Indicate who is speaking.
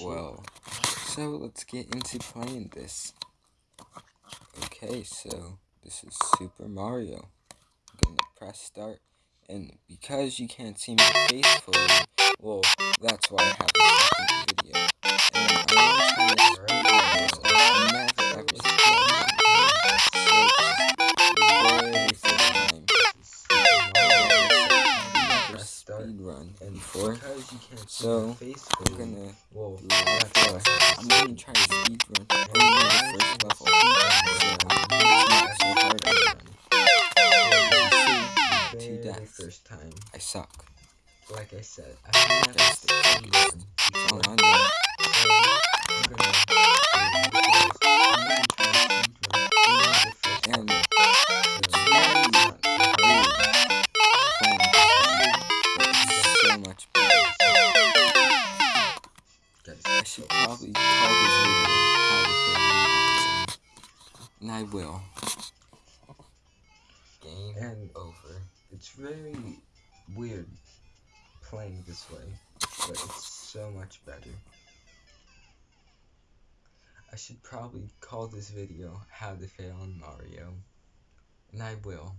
Speaker 1: Well, so let's get into playing this. Okay, so this is Super Mario. I'm gonna press start, and because you can't see my face fully, well, that's why I have the very first time. Never speed run
Speaker 2: and
Speaker 1: before.
Speaker 2: because you can't see
Speaker 1: So,
Speaker 2: face
Speaker 1: gonna that's
Speaker 2: why
Speaker 1: why I'm gonna try to speed run the first level. So it's not so hard to run.
Speaker 2: the
Speaker 1: two deaths.
Speaker 2: first time.
Speaker 1: I suck.
Speaker 2: Like I said, I've never
Speaker 1: That's the should probably call this video How to Fail Mario. And I will. Game
Speaker 2: And
Speaker 1: over.
Speaker 2: it's very weird playing this way, but it's so much better. I should probably call this video How to Fail in Mario, and I will.